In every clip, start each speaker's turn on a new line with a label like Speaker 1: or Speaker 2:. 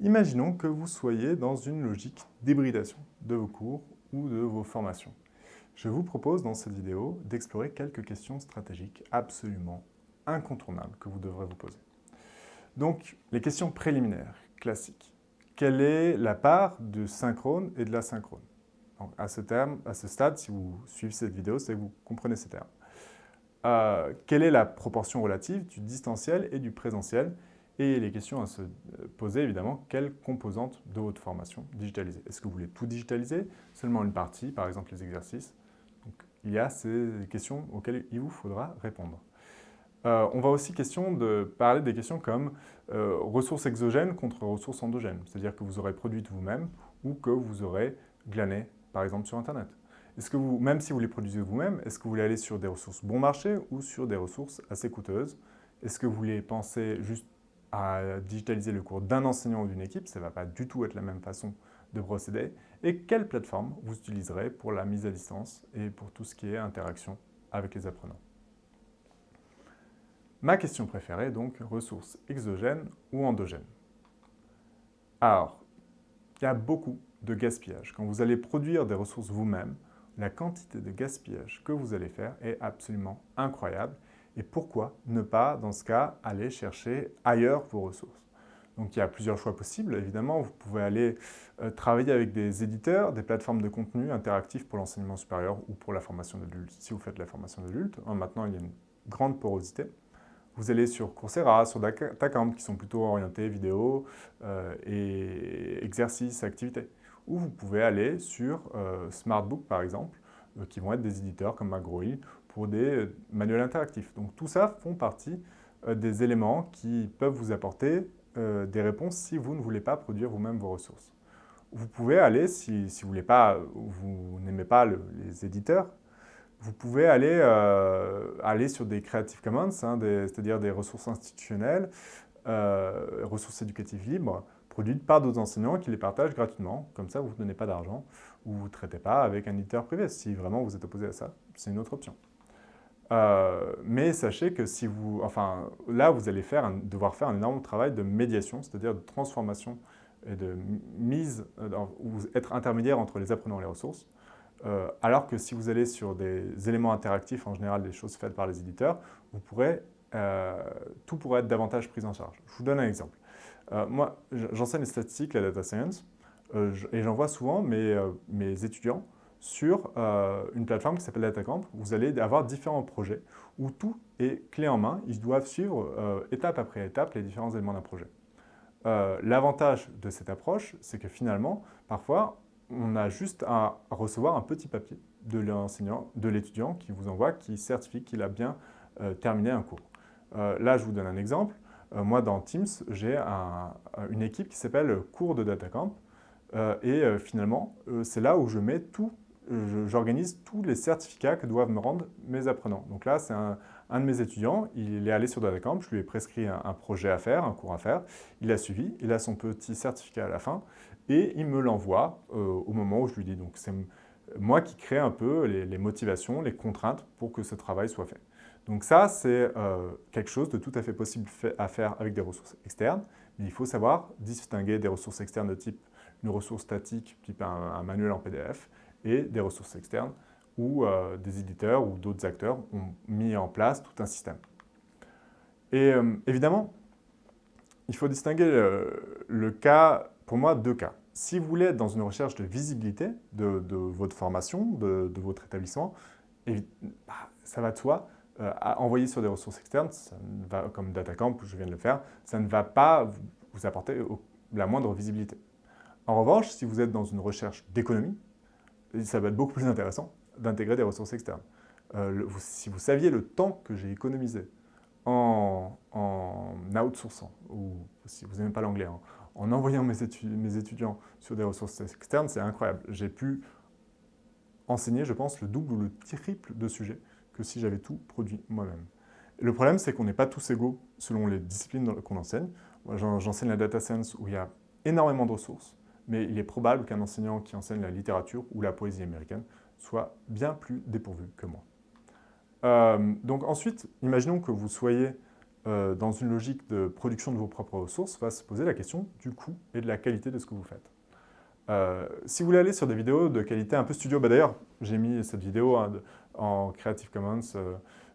Speaker 1: Imaginons que vous soyez dans une logique d'hybridation de vos cours ou de vos formations. Je vous propose dans cette vidéo d'explorer quelques questions stratégiques absolument incontournables que vous devrez vous poser. Donc, les questions préliminaires, classiques. Quelle est la part de synchrone et de l'asynchrone à ce, à ce stade, si vous suivez cette vidéo, c'est que vous comprenez ces termes. Euh, quelle est la proportion relative du distanciel et du présentiel? Et les questions à se poser, évidemment, quelle composante de votre formation digitaliser? Est-ce que vous voulez tout digitaliser? Seulement une partie, par exemple les exercices. Donc, Il y a ces questions auxquelles il vous faudra répondre. Euh, on va aussi question de parler des questions comme euh, ressources exogènes contre ressources endogènes, c'est-à-dire que vous aurez produites vous-même ou que vous aurez glané, par exemple, sur Internet. Est-ce que vous, même si vous les produisez vous-même, est-ce que vous voulez aller sur des ressources bon marché ou sur des ressources assez coûteuses? Est-ce que vous voulez penser juste à digitaliser le cours d'un enseignant ou d'une équipe, ça ne va pas du tout être la même façon de procéder, et quelle plateforme vous utiliserez pour la mise à distance et pour tout ce qui est interaction avec les apprenants? Ma question préférée, donc, ressources exogènes ou endogènes? Alors, il y a beaucoup de gaspillage. Quand vous allez produire des ressources vous-même, la quantité de gaspillage que vous allez faire est absolument incroyable et pourquoi ne pas, dans ce cas, aller chercher ailleurs vos ressources? Donc il y a plusieurs choix possibles. Évidemment, vous pouvez aller euh, travailler avec des éditeurs, des plateformes de contenu interactifs pour l'enseignement supérieur ou pour la formation d'adulte, si vous faites la formation d'adulte. Hein, maintenant, il y a une grande porosité. Vous allez sur Coursera, sur Datacamp, qui sont plutôt orientés vidéo euh, et exercices, activités. Ou vous pouvez aller sur euh, Smartbook, par exemple, qui vont être des éditeurs comme McGraw-Hill pour des euh, manuels interactifs. Donc tout ça font partie euh, des éléments qui peuvent vous apporter euh, des réponses si vous ne voulez pas produire vous-même vos ressources. Vous pouvez aller, si, vous n'aimez pas, les éditeurs, vous pouvez aller, aller sur des Creative Commons, hein, c'est-à-dire des ressources institutionnelles, ressources éducatives libres, produites par d'autres enseignants qui les partagent gratuitement. Comme ça, vous ne donnez pas d'argent ou vous ne traitez pas avec un éditeur privé. Si vraiment vous êtes opposé à ça, c'est une autre option. Euh, mais sachez que si vous, enfin, là, vous allez faire devoir faire un énorme travail de médiation, c'est-à-dire de transformation et de mise, euh, ou être intermédiaire entre les apprenants et les ressources. Euh, alors que si vous allez sur des éléments interactifs, en général des choses faites par les éditeurs, tout pourrait être davantage pris en charge. Je vous donne un exemple. moi, j'enseigne les statistiques, la data science, et j'en vois souvent mes, mes étudiants sur euh, une plateforme qui s'appelle DataCamp. Vous allez avoir différents projets où tout est clé en main. Ils doivent suivre euh, étape après étape les différents éléments d'un projet. Euh, l'avantage de cette approche, c'est que finalement, parfois, on a juste à recevoir un petit papier de l'enseignant, de l'étudiant qui vous envoie, qui certifie qu'il a bien terminé un cours. là, je vous donne un exemple. moi, dans Teams, j'ai une équipe qui s'appelle Cours de DataCamp. et finalement, c'est là où je mets tout j'organise tous les certificats que doivent me rendre mes apprenants. Donc là, c'est un, de mes étudiants, il est allé sur DataCamp, je lui ai prescrit un, projet à faire, un cours à faire, il a suivi, il a son petit certificat à la fin, et il me l'envoie euh, au moment où je lui dis. Donc c'est moi qui crée un peu les, motivations, les contraintes pour que ce travail soit fait. Donc ça, c'est euh, quelque chose de tout à fait possible à faire avec des ressources externes, mais il faut savoir distinguer des ressources externes de type une ressource statique, type un manuel en PDF, et des ressources externes où euh, des éditeurs ou d'autres acteurs ont mis en place tout un système. Et euh, évidemment, il faut distinguer le, cas, pour moi, deux cas. Si vous voulez être dans une recherche de visibilité de, votre formation, de, votre établissement, bah, ça va de soi, euh, à envoyer sur des ressources externes, comme DataCamp, je viens de le faire, ça ne va pas vous apporter la moindre visibilité. En revanche, si vous êtes dans une recherche d'économie, ça va être beaucoup plus intéressant d'intégrer des ressources externes. Euh, si vous saviez le temps que j'ai économisé en, outsourçant, ou si vous n'aimez pas l'anglais, en, en, envoyant mes, étudiants sur des ressources externes, c'est incroyable. J'ai pu enseigner, je pense, le double ou le triple de sujets que si j'avais tout produit moi-même. Le problème, c'est qu'on n'est pas tous égaux selon les disciplines qu'on enseigne. J'enseigne la data science où il y a énormément de ressources mais il est probable qu'un enseignant qui enseigne la littérature ou la poésie américaine soit bien plus dépourvu que moi. Euh, donc ensuite, imaginons que vous soyez dans une logique de production de vos propres ressources, va se poser la question du coût et de la qualité de ce que vous faites. si vous voulez aller sur des vidéos de qualité un peu studio, bah d'ailleurs, j'ai mis cette vidéo hein, en Creative Commons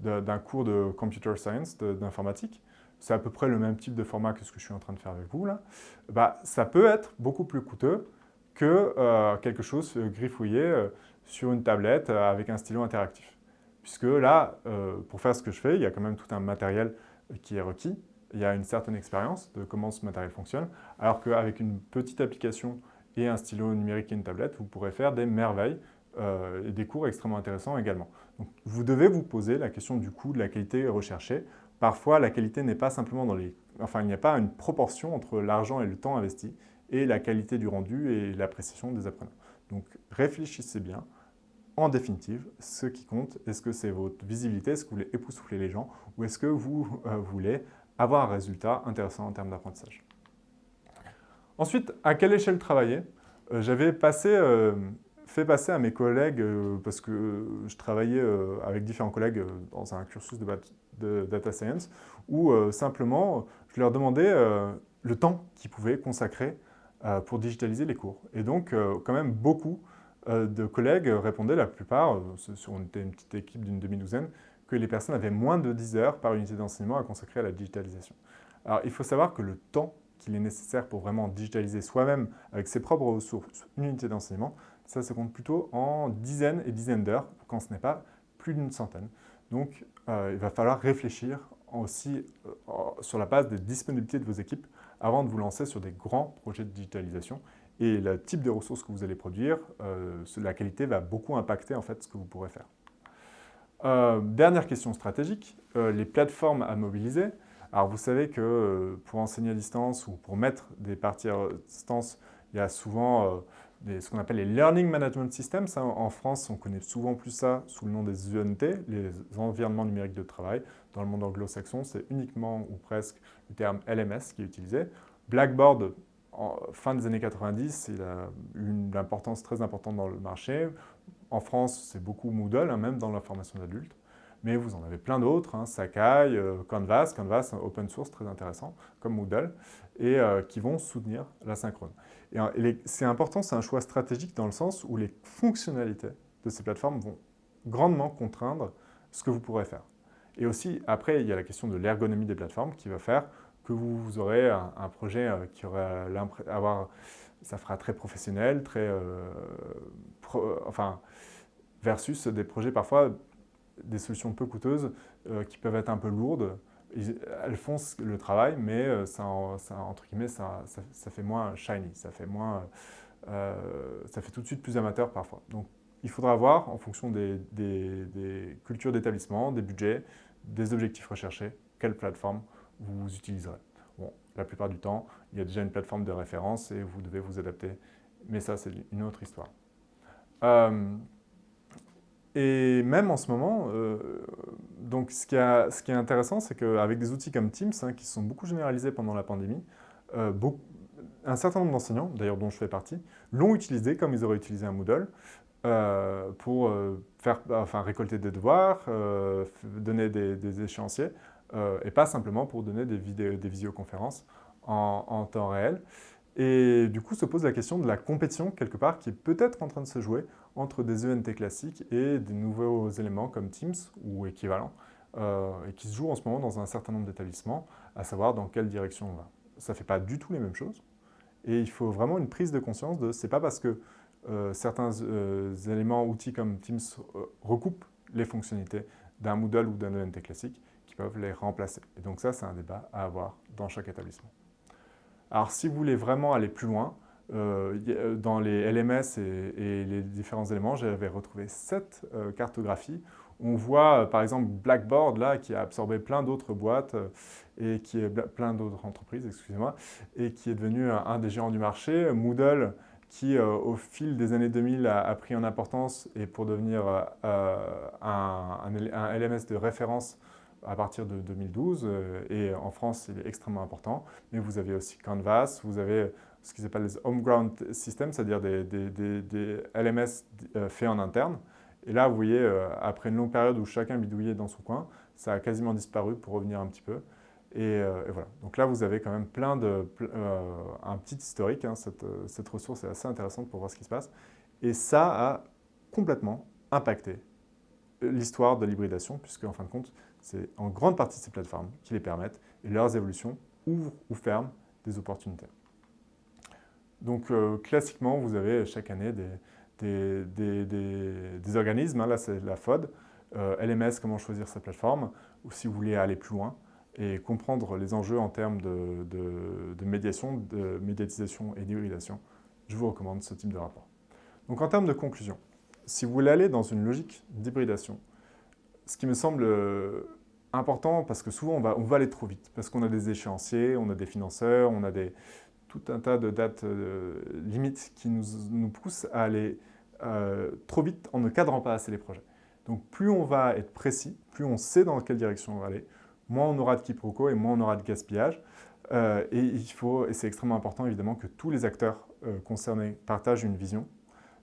Speaker 1: d'un cours de Computer Science, d'informatique, c'est à peu près le même type de format que ce que je suis en train de faire avec vous, là, bah, ça peut être beaucoup plus coûteux que euh, quelque chose griffouillé euh, sur une tablette euh, avec un stylo interactif. Puisque là, pour faire ce que je fais, il y a quand même tout un matériel qui est requis. Il y a une certaine expérience de comment ce matériel fonctionne, alors qu'avec une petite application et un stylo numérique et une tablette, vous pourrez faire des merveilles et des cours extrêmement intéressants également. Donc, vous devez vous poser la question du coût, de la qualité recherchée Parfois, la qualité n'est pas simplement dans les... Enfin, il n'y a pas une proportion entre l'argent et le temps investi et la qualité du rendu et l'appréciation des apprenants. Donc, réfléchissez bien. En définitive, ce qui compte, est-ce que c'est votre visibilité, est-ce que vous voulez époustoufler les gens ou est-ce que vous euh, voulez avoir un résultat intéressant en termes d'apprentissage? Ensuite, à quelle échelle travailler? Euh, J'avais euh, fait passer à mes collègues, parce que je travaillais avec différents collègues dans un cursus de, data science, où simplement je leur demandais le temps qu'ils pouvaient consacrer pour digitaliser les cours. Et donc, quand même, beaucoup de collègues répondaient, la plupart, on était une petite équipe d'une demi-douzaine, que les personnes avaient moins de 10 heures par unité d'enseignement à consacrer à la digitalisation. Alors, il faut savoir que le temps qu'il est nécessaire pour vraiment digitaliser soi-même avec ses propres ressources une unité d'enseignement, ça se compte plutôt en dizaines et dizaines d'heures, quand ce n'est pas plus d'une centaine. Donc, euh, il va falloir réfléchir aussi euh, sur la base des disponibilités de vos équipes avant de vous lancer sur des grands projets de digitalisation. Et le type de ressources que vous allez produire, euh, la qualité va beaucoup impacter en fait ce que vous pourrez faire. dernière question stratégique, les plateformes à mobiliser. Alors vous savez que pour enseigner à distance ou pour mettre des parties à distance, il y a souvent ce qu'on appelle les Learning Management Systems. En France, on connaît souvent plus ça sous le nom des UNT, les environnements numériques de travail. Dans le monde anglo-saxon, c'est uniquement ou presque le terme LMS qui est utilisé. Blackboard, fin des années 90, il a eu une importance très importante dans le marché. En France, c'est beaucoup Moodle, hein, même dans la formation d'adultes. Mais vous en avez plein d'autres, hein, Sakai, euh, Canvas, Canvas, open source très intéressant, comme Moodle, et euh, qui vont soutenir la synchrone. Et, c'est important, c'est un choix stratégique dans le sens où les fonctionnalités de ces plateformes vont grandement contraindre ce que vous pourrez faire. Et aussi, après, il y a la question de l'ergonomie des plateformes qui va faire que vous aurez un, projet euh, qui aura avoir, ça fera très professionnel, très, euh, enfin, versus des projets parfois, des solutions peu coûteuses euh, qui peuvent être un peu lourdes, elles font le travail, mais euh, ça, entre guillemets, ça, fait moins shiny, ça fait, moins, euh, ça fait tout de suite plus amateur parfois. Donc, il faudra voir, en fonction des, cultures d'établissement, des budgets, des objectifs recherchés, quelle plateforme vous utiliserez. Bon, la plupart du temps, il y a déjà une plateforme de référence et vous devez vous adapter, mais ça, c'est une autre histoire. Euh, et même en ce moment, euh, donc ce qui, est intéressant, c'est qu'avec des outils comme Teams, hein, qui sont beaucoup généralisés pendant la pandémie, euh, un certain nombre d'enseignants, d'ailleurs dont je fais partie, l'ont utilisé comme ils auraient utilisé un Moodle euh, pour faire, enfin, récolter des devoirs, donner des, échéanciers, et pas simplement pour donner des, visioconférences en, en temps réel. Et du coup, se pose la question de la compétition, quelque part, qui est peut-être en train de se jouer entre des ENT classiques et des nouveaux éléments comme Teams ou équivalents, euh, et qui se jouent en ce moment dans un certain nombre d'établissements, à savoir dans quelle direction on va. Ça ne fait pas du tout les mêmes choses, et il faut vraiment une prise de conscience de c'est pas parce que euh, certains euh, éléments, outils comme Teams recoupent les fonctionnalités d'un Moodle ou d'un ENT classique qui peuvent les remplacer. Et donc ça, c'est un débat à avoir dans chaque établissement. Alors si vous voulez vraiment aller plus loin, dans les LMS et, les différents éléments, j'avais retrouvé sept euh, cartographies. On voit par exemple Blackboard là, qui a absorbé plein d'autres boîtes et qui est plein d'autres entreprises, excusez-moi, et qui est devenu un, des géants du marché. Moodle qui au fil des années 2000 a, pris en importance et pour devenir un, LMS de référence à partir de 2012 et en France il est extrêmement important mais vous avez aussi Canvas, vous avez ce qu'ils appellent les homeground systems, c'est-à-dire des, LMS euh, faits en interne. Et là, vous voyez, euh, après une longue période où chacun bidouillait dans son coin, ça a quasiment disparu pour revenir un petit peu. Et, voilà. Donc là, vous avez quand même plein de, un petit historique. Hein. cette ressource est assez intéressante pour voir ce qui se passe. Et ça a complètement impacté l'histoire de l'hybridation, puisque en fin de compte, c'est en grande partie ces plateformes qui les permettent, et leurs évolutions ouvrent ou ferment des opportunités. Donc euh, classiquement, vous avez chaque année des, organismes, hein, là c'est la FOD, euh, LMS, comment choisir sa plateforme, ou si vous voulez aller plus loin et comprendre les enjeux en termes de, médiation, de médiatisation et d'hybridation, je vous recommande ce type de rapport. Donc en termes de conclusion, si vous voulez aller dans une logique d'hybridation, ce qui me semble euh, important, parce que souvent on va, on va aller trop vite, parce qu'on a des échéanciers, on a des financeurs, on a des, tout un tas de dates euh, limites qui nous, nous, poussent à aller euh, trop vite en ne cadrant pas assez les projets. Donc plus on va être précis, plus on sait dans quelle direction on va aller, moins on aura de quiproquos et moins on aura de gaspillage. et il faut, et c'est extrêmement important évidemment, que tous les acteurs concernés partagent une vision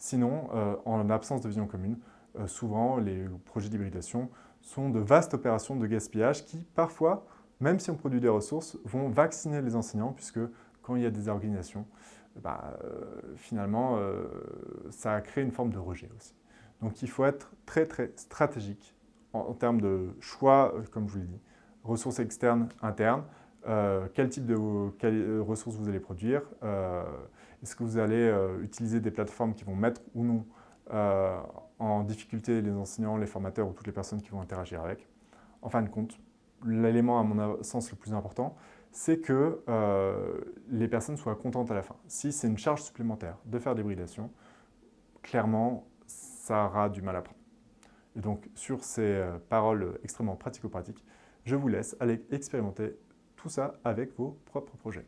Speaker 1: Sinon, euh, en absence de vision commune, euh, souvent les projets d'hybridation sont de vastes opérations de gaspillage qui, parfois, même si on produit des ressources, vont vacciner les enseignants puisque quand il y a des organisations, bah, euh, finalement, ça a créé une forme de rejet aussi. Donc il faut être très très stratégique en, termes de choix, comme je vous l'ai dit, ressources externes, internes, quel type de ressources vous allez produire, est-ce que vous allez euh, utiliser des plateformes qui vont mettre ou non euh, en difficulté les enseignants, les formateurs ou toutes les personnes qui vont interagir avec. En fin de compte, l'élément à mon sens le plus important, c'est que euh, les personnes soient contentes à la fin. Si c'est une charge supplémentaire de faire des l'hybridation, clairement, ça aura du mal à prendre. Et donc, sur ces paroles extrêmement pratico-pratiques, je vous laisse aller expérimenter tout ça avec vos propres projets.